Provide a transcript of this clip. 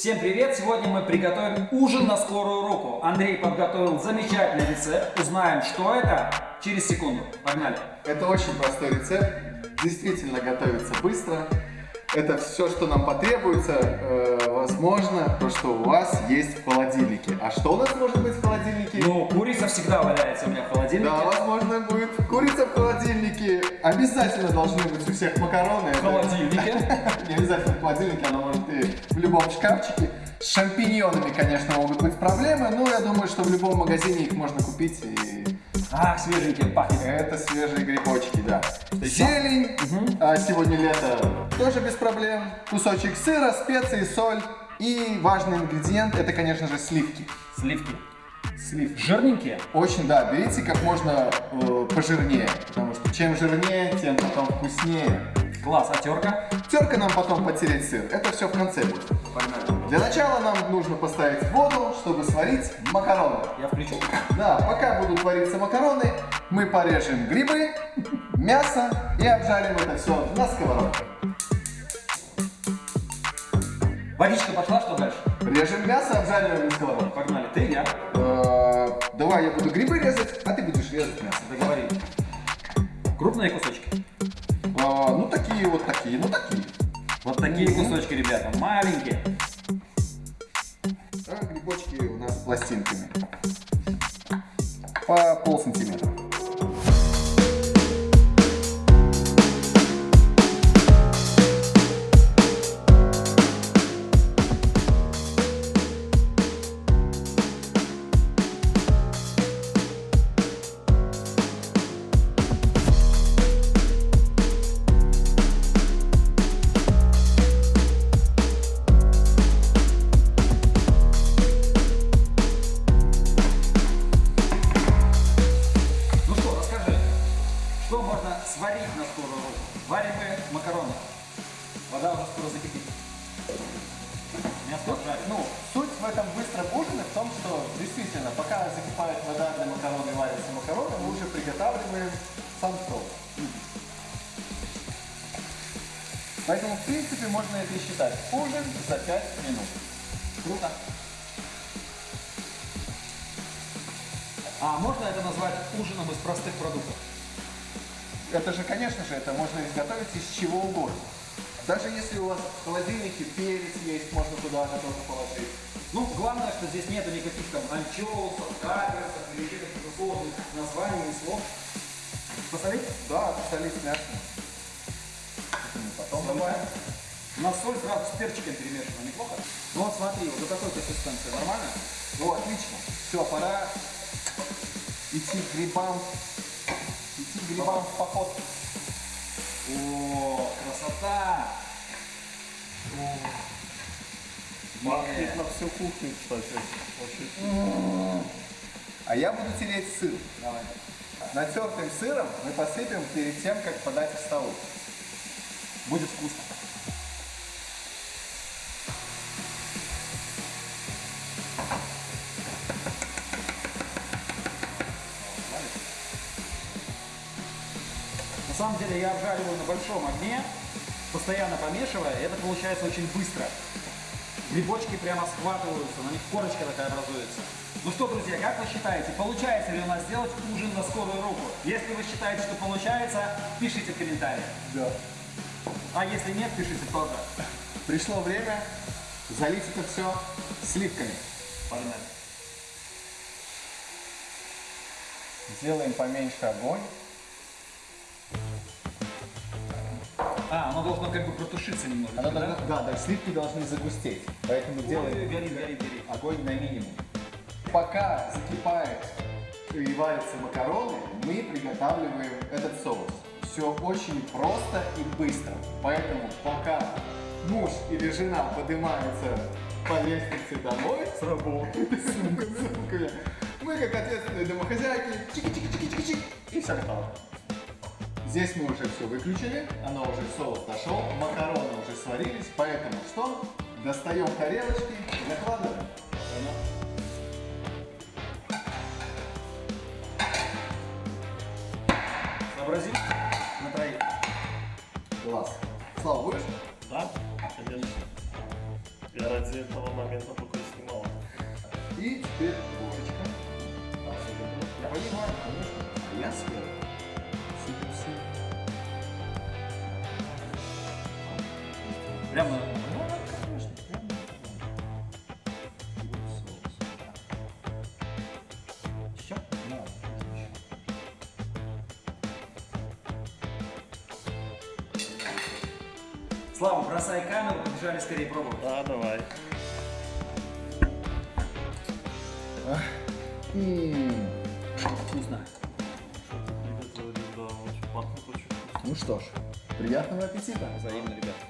Всем привет! Сегодня мы приготовим ужин на скорую руку. Андрей подготовил замечательный рецепт. Узнаем, что это через секунду. Погнали! Это очень простой рецепт, действительно готовится быстро. Это все, что нам потребуется, э, возможно, то, что у вас есть в холодильнике. А что у нас может быть в холодильнике? Ну, курица всегда валяется у меня в холодильнике. Да, возможно, будет курица в холодильнике. Обязательно должны быть у всех макароны. В холодильнике. Не обязательно в холодильнике, она может и в любом шкафчике. С шампиньонами, конечно, могут быть проблемы, но я думаю, что в любом магазине их можно купить и Ах, свеженькие пахнет. это свежие грибочки, да. Зелень, а сегодня лето, тоже без проблем. Кусочек сыра, специи, соль. И важный ингредиент, это, конечно же, сливки. Сливки. Сливки. Жирненькие? Очень, да, берите как можно э, пожирнее, потому что чем жирнее, тем потом вкуснее. Класс, а терка? Терка нам потом потереть сыр, это все в конце будет. Погнали. Для начала нам нужно поставить воду, чтобы сварить макароны. Я включу. Да, пока будут вариться макароны, мы порежем грибы, мясо и обжарим это все на сковородке. Водичка пошла, что дальше? Режем мясо, обжариваем на сковородке. Погнали. Ты, я. Э, Давай я буду грибы резать, а ты будешь резать мясо. Договорились. Крупные кусочки. А, ну такие вот такие, ну такие. Вот такие кусочки, ребята, маленькие. А грибочки у нас пластинками. По пол сантиметра. Вода уже скоро закипит. Мясо жарим. Ну, суть в этом быстром ужине в том, что действительно, пока закипает вода для макарон и варятся макароны, мы уже приготавливаем сам соус. Поэтому, в принципе, можно это и считать. Ужин за 5 минут. Круто. А можно это назвать ужином из простых продуктов? Это же, конечно же, это можно изготовить из чего угодно. Даже если у вас в холодильнике перец есть, можно туда же тоже положить. Ну, главное, что здесь нету никаких там анчоусов, каперсов или каких-то сложных названий и слов. Посолить? Да, посолить мясо. Потом добавим. У нас соль сразу с перчиком перемешана, неплохо? Ну вот смотри, вот до такой консистенции нормально? Ну, отлично. Все, пора идти к грибам. Идти к грибам в поход. О, красота! Пахнет на всю кухню, кстати. Очень А я буду тереть сыр. Давай. Натертым сыром мы посыпем перед тем, как подать к столу. Будет вкусно. Самом деле я обжариваю на большом огне, постоянно помешивая, и это получается очень быстро. Грибочки прямо схватываются, на них корочка такая образуется. Ну что, друзья, как вы считаете, получается ли у нас сделать ужин на скорую руку? Если вы считаете, что получается, пишите в комментариях. Да. А если нет, пишите тоже. Пришло время залить это все сливками. Погнали. Сделаем поменьше огонь. А, оно должно как бы протушиться немного. Оно должно- да, да, сливки должны загустеть. Поэтому делаем горит, горит, горит. огонь на минимум. Пока закипает и варятся макароны, мы приготавливаем этот соус. Все очень просто и быстро. Поэтому пока муж или жена поднимаются по лестнице домой с работы, с сумками, мы как ответственные домохозяйки, чики-чики-чики-чики-чик, и все готово. Здесь мы уже все выключили, оно уже соус дошел, макароны уже сварились, поэтому что? Достаем тарелочки и накладываем. Сообрази на троих. Класс. Слава, будешь? Да, конечно. Я ради этого момента только снимал. И теперь ложечка. Я понимаю, конечно. Я съел. Прямо Ну, конечно, прям. И вот соус. еще? Да, отлично. Слава, бросай камеру, побежали скорее пробовать. Да, давай. Вкусно. Что ты приготовили? Да, очень пахнет очень вкусно. Ну что ж, приятного аппетита. Взаимно, ребят.